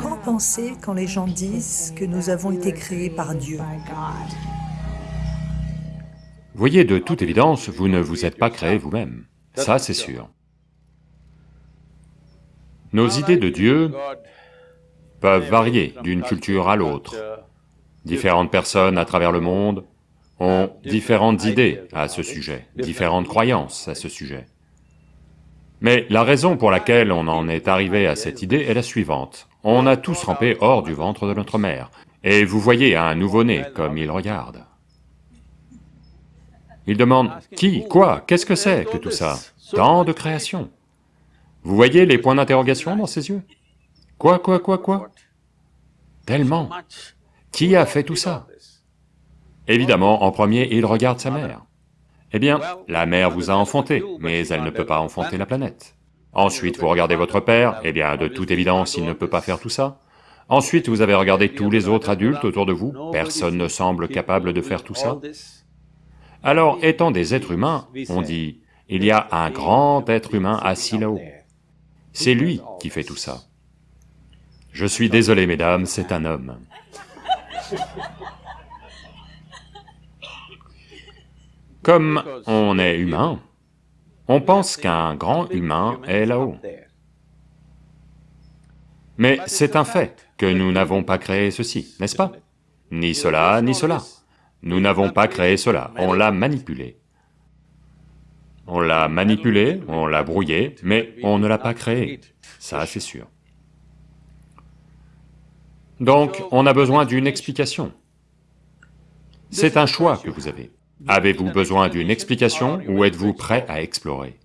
Qu'en pensez quand les gens disent que nous avons été créés par Dieu? Voyez, de toute évidence, vous ne vous êtes pas créé vous-même, ça c'est sûr. Nos idées de Dieu peuvent varier d'une culture à l'autre. Différentes personnes à travers le monde ont différentes idées à ce sujet, différentes croyances à ce sujet. Mais la raison pour laquelle on en est arrivé à cette idée est la suivante. On a tous rampé hors du ventre de notre mère, et vous voyez un nouveau-né comme il regarde. Il demande, qui, quoi, qu'est-ce que c'est que tout ça? Tant de création. Vous voyez les points d'interrogation dans ses yeux? Quoi, quoi, quoi, quoi? Tellement. Qui a fait tout ça? Évidemment, en premier, il regarde sa mère. Eh bien, la mère vous a enfanté, mais elle ne peut pas enfanter la planète. Ensuite, vous regardez votre père, eh bien, de toute évidence, il ne peut pas faire tout ça. Ensuite, vous avez regardé tous les autres adultes autour de vous, personne ne semble capable de faire tout ça. Alors, étant des êtres humains, on dit, il y a un grand être humain assis là-haut. C'est lui qui fait tout ça. Je suis désolé, mesdames, c'est un homme. Comme on est humain, on pense qu'un grand humain est là-haut. Mais c'est un fait que nous n'avons pas créé ceci, n'est-ce pas? Ni cela, ni cela. Nous n'avons pas créé cela, on l'a manipulé. On l'a manipulé, on l'a brouillé, mais on ne l'a pas créé, ça c'est sûr. Donc, on a besoin d'une explication. C'est un choix que vous avez. Avez-vous besoin d'une explication ou êtes-vous prêt à explorer?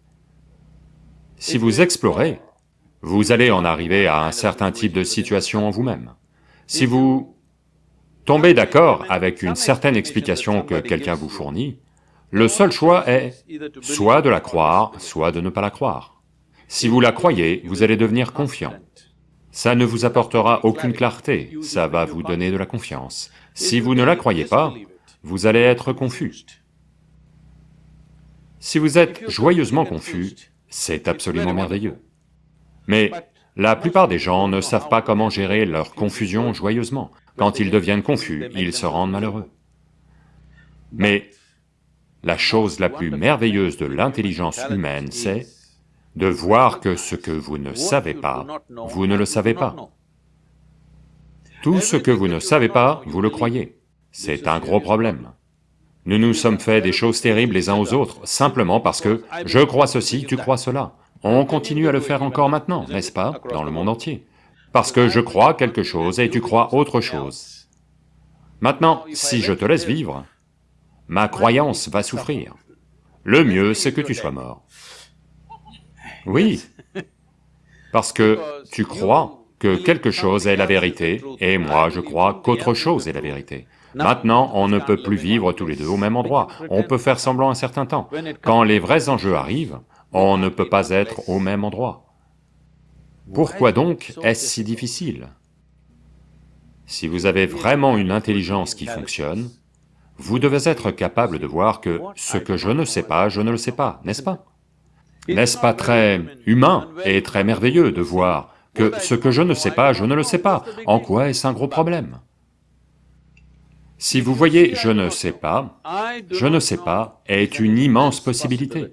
Si vous explorez, vous allez en arriver à un certain type de situation en vous-même. Si vous tombez d'accord avec une certaine explication que quelqu'un vous fournit, le seul choix est soit de la croire, soit de ne pas la croire. Si vous la croyez, vous allez devenir confiant. Ça ne vous apportera aucune clarté, ça va vous donner de la confiance. Si vous ne la croyez pas, vous allez être confus. Si vous êtes joyeusement confus, c'est absolument merveilleux. Mais la plupart des gens ne savent pas comment gérer leur confusion joyeusement. Quand ils deviennent confus, ils se rendent malheureux. Mais la chose la plus merveilleuse de l'intelligence humaine, c'est de voir que ce que vous ne savez pas, vous ne le savez pas. Tout ce que vous ne savez pas, vous le croyez. C'est un gros problème. Nous nous sommes fait des choses terribles les uns aux autres, simplement parce que je crois ceci, tu crois cela. On continue à le faire encore maintenant, n'est-ce pas, dans le monde entier? Parce que je crois quelque chose et tu crois autre chose. Maintenant, si je te laisse vivre, ma croyance va souffrir. Le mieux, c'est que tu sois mort. Oui, parce que tu crois que quelque chose est la vérité, et moi je crois qu'autre chose est la vérité. Maintenant, on ne peut plus vivre tous les deux au même endroit, on peut faire semblant un certain temps. Quand les vrais enjeux arrivent, on ne peut pas être au même endroit. Pourquoi donc est-ce si difficile? Si vous avez vraiment une intelligence qui fonctionne, vous devez être capable de voir que ce que je ne sais pas, je ne le sais pas, n'est-ce pas? N'est-ce pas très humain et très merveilleux de voir que ce que je ne sais pas, je ne le sais pas? En quoi est-ce un gros problème? Si vous voyez « je ne sais pas »,« je ne sais pas » est une immense possibilité.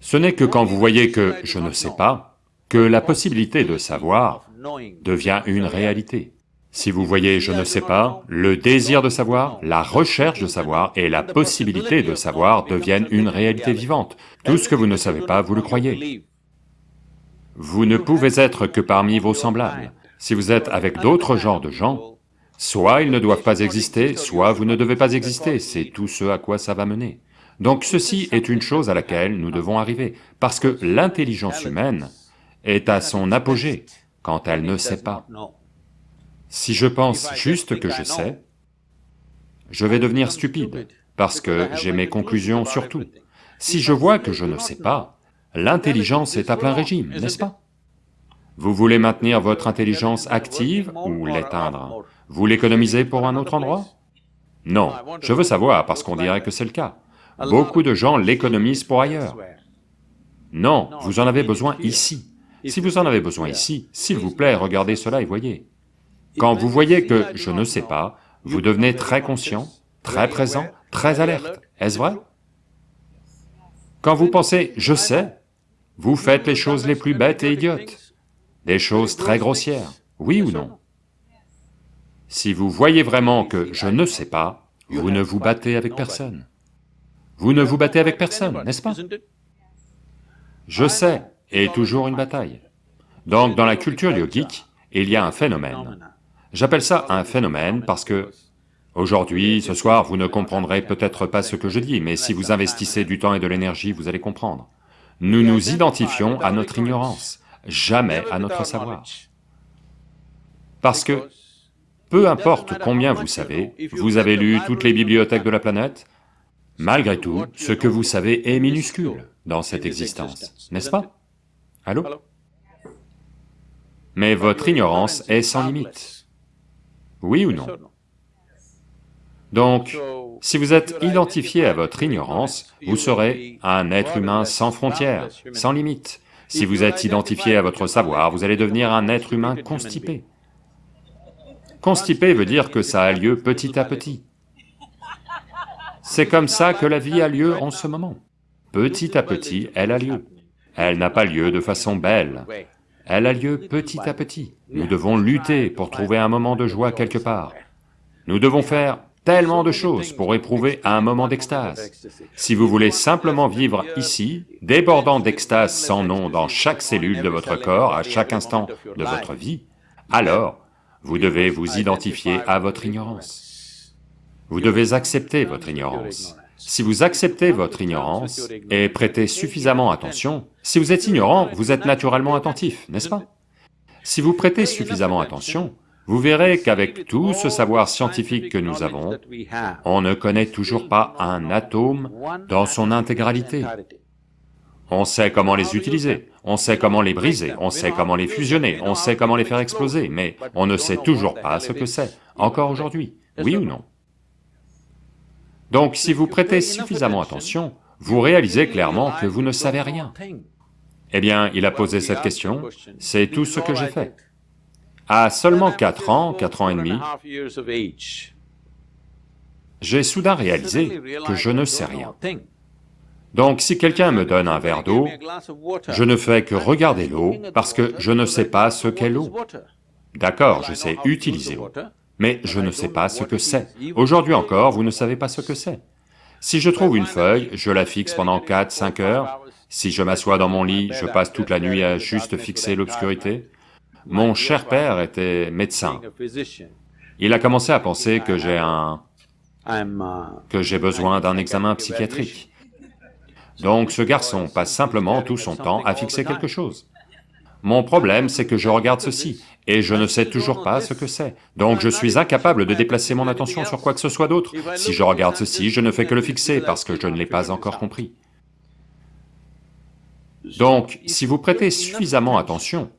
Ce n'est que quand vous voyez que « je ne sais pas » que la possibilité de savoir devient une réalité. Si vous voyez « je ne sais pas », le désir de savoir, la recherche de savoir et la possibilité de savoir deviennent une réalité vivante. Tout ce que vous ne savez pas, vous le croyez. Vous ne pouvez être que parmi vos semblables. Si vous êtes avec d'autres genres de gens, soit ils ne doivent pas exister, soit vous ne devez pas exister, c'est tout ce à quoi ça va mener. Donc ceci est une chose à laquelle nous devons arriver, parce que l'intelligence humaine est à son apogée quand elle ne sait pas. Si je pense juste que je sais, je vais devenir stupide, parce que j'ai mes conclusions sur tout. Si je vois que je ne sais pas, l'intelligence est à plein régime, n'est-ce pas? Vous voulez maintenir votre intelligence active ou l'éteindre? Vous l'économisez pour un autre endroit? Non, je veux savoir parce qu'on dirait que c'est le cas. Beaucoup de gens l'économisent pour ailleurs. Non, vous en avez besoin ici. Si vous en avez besoin ici, s'il vous plaît, regardez cela et voyez. Quand vous voyez que je ne sais pas, vous devenez très conscient, très présent, très alerte, est-ce vrai? Quand vous pensez « je sais », vous faites les choses les plus bêtes et idiotes, des choses très grossières, oui ou non? Si vous voyez vraiment que je ne sais pas, vous ne vous battez avec personne. Vous ne vous battez avec personne, n'est-ce pas? Je sais est toujours une bataille. Donc dans la culture yogique, il y a un phénomène. J'appelle ça un phénomène parce que Aujourd'hui, ce soir, vous ne comprendrez peut-être pas ce que je dis, mais si vous investissez du temps et de l'énergie, vous allez comprendre. Nous nous identifions à notre ignorance, jamais à notre savoir. Parce que, peu importe combien vous savez, vous avez lu toutes les bibliothèques de la planète, malgré tout, ce que vous savez est minuscule dans cette existence, n'est-ce pas? Allô? Mais votre ignorance est sans limite. Oui ou non? Donc, si vous êtes identifié à votre ignorance, vous serez un être humain sans frontières, sans limites. Si vous êtes identifié à votre savoir, vous allez devenir un être humain constipé. Constipé veut dire que ça a lieu petit à petit. C'est comme ça que la vie a lieu en ce moment. Petit à petit, elle a lieu. Elle n'a pas lieu de façon belle, elle a lieu petit à petit. Nous devons lutter pour trouver un moment de joie quelque part. Nous devons faire tellement de choses pour éprouver un moment d'extase. Si vous voulez simplement vivre ici, débordant d'extase sans nom dans chaque cellule de votre corps, à chaque instant de votre vie, alors vous devez vous identifier à votre ignorance. Vous devez accepter votre ignorance. Si vous acceptez votre ignorance et prêtez suffisamment attention, si vous êtes ignorant, vous êtes naturellement attentif, n'est-ce pas? Si vous prêtez suffisamment attention, vous verrez qu'avec tout ce savoir scientifique que nous avons, on ne connaît toujours pas un atome dans son intégralité. On sait comment les utiliser, on sait comment les briser, on sait comment les fusionner, on sait comment les faire exploser, mais on ne sait toujours pas ce que c'est, encore aujourd'hui, oui ou non Donc si vous prêtez suffisamment attention, vous réalisez clairement que vous ne savez rien. Eh bien, il a posé cette question, c'est tout ce que j'ai fait. À seulement 4 ans, 4 ans et demi, j'ai soudain réalisé que je ne sais rien. Donc si quelqu'un me donne un verre d'eau, je ne fais que regarder l'eau parce que je ne sais pas ce qu'est l'eau. D'accord, je sais utiliser l'eau, mais je ne sais pas ce que c'est. Aujourd'hui encore, vous ne savez pas ce que c'est. Si je trouve une feuille, je la fixe pendant 4-5 heures, si je m'assois dans mon lit, je passe toute la nuit à juste fixer l'obscurité, mon cher père était médecin. Il a commencé à penser que j'ai un... que j'ai besoin d'un examen psychiatrique. Donc ce garçon passe simplement tout son temps à fixer quelque chose. Mon problème, c'est que je regarde ceci, et je ne sais toujours pas ce que c'est. Donc je suis incapable de déplacer mon attention sur quoi que ce soit d'autre. Si je regarde ceci, je ne fais que le fixer parce que je ne l'ai pas encore compris. Donc, si vous prêtez suffisamment attention,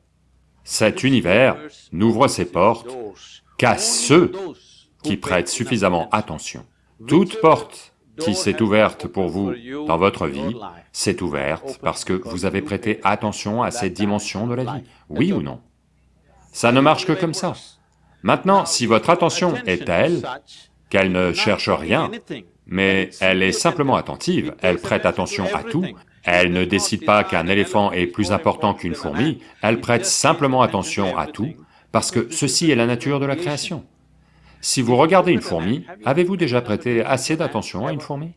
cet univers n'ouvre ses portes qu'à ceux qui prêtent suffisamment attention. Toute porte qui s'est ouverte pour vous dans votre vie, s'est ouverte parce que vous avez prêté attention à cette dimension de la vie, oui ou non Ça ne marche que comme ça. Maintenant, si votre attention est telle qu'elle ne cherche rien, mais elle est simplement attentive, elle prête attention à tout, elle ne décide pas qu'un éléphant est plus important qu'une fourmi, elle prête simplement attention à tout, parce que ceci est la nature de la création. Si vous regardez une fourmi, avez-vous déjà prêté assez d'attention à une fourmi?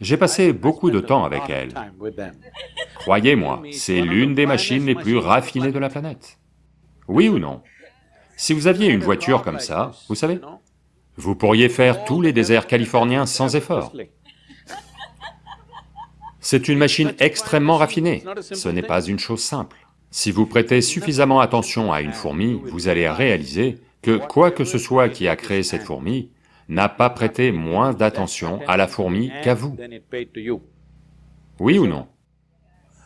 J'ai passé beaucoup de temps avec elle. Croyez-moi, c'est l'une des machines les plus raffinées de la planète. Oui ou non? Si vous aviez une voiture comme ça, vous savez, vous pourriez faire tous les déserts californiens sans effort. C'est une machine extrêmement raffinée, ce n'est pas une chose simple. Si vous prêtez suffisamment attention à une fourmi, vous allez réaliser que quoi que ce soit qui a créé cette fourmi n'a pas prêté moins d'attention à la fourmi qu'à vous. Oui ou non?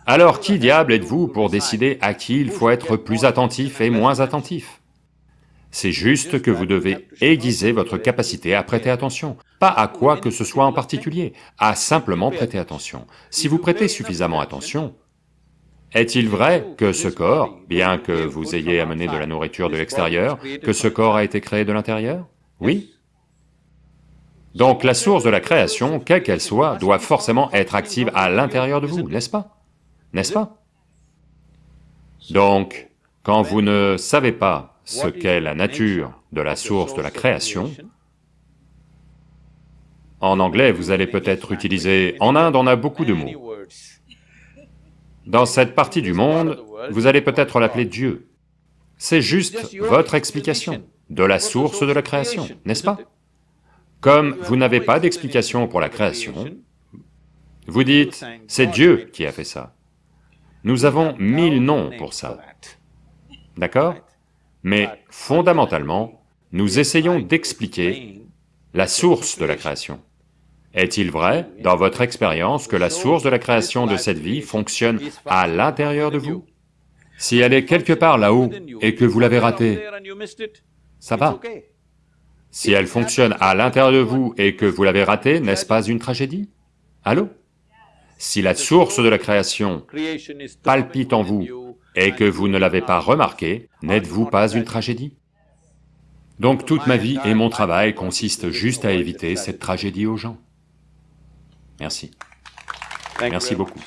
Alors qui diable êtes-vous pour décider à qui il faut être plus attentif et moins attentif? C'est juste que vous devez aiguiser votre capacité à prêter attention, pas à quoi que ce soit en particulier, à simplement prêter attention. Si vous prêtez suffisamment attention, Est-il vrai que ce corps, bien que vous ayez amené de la nourriture de l'extérieur, que ce corps a été créé de l'intérieur? Oui. Donc la source de la création, quelle qu'elle soit, doit forcément être active à l'intérieur de vous, n'est-ce pas? N'est-ce pas? Donc, quand vous ne savez pas ce qu'est la nature de la source de la création, en anglais, vous allez peut-être utiliser... En Inde, on a beaucoup de mots. Dans cette partie du monde, vous allez peut-être l'appeler Dieu. C'est juste votre explication de la source de la création, n'est-ce pas? Comme vous n'avez pas d'explication pour la création, vous dites, c'est Dieu qui a fait ça. Nous avons mille noms pour ça, d'accord? Mais fondamentalement, nous essayons d'expliquer la source de la création. Est-il vrai, dans votre expérience, que la source de la création de cette vie fonctionne à l'intérieur de vous? Si elle est quelque part là-haut et que vous l'avez ratée, ça va. Si elle fonctionne à l'intérieur de vous et que vous l'avez ratée, n'est-ce pas une tragédie? Allô? Si la source de la création palpite en vous et que vous ne l'avez pas remarqué, n'êtes-vous pas une tragédie? Donc toute ma vie et mon travail consistent juste à éviter cette tragédie aux gens. Merci. Merci beaucoup.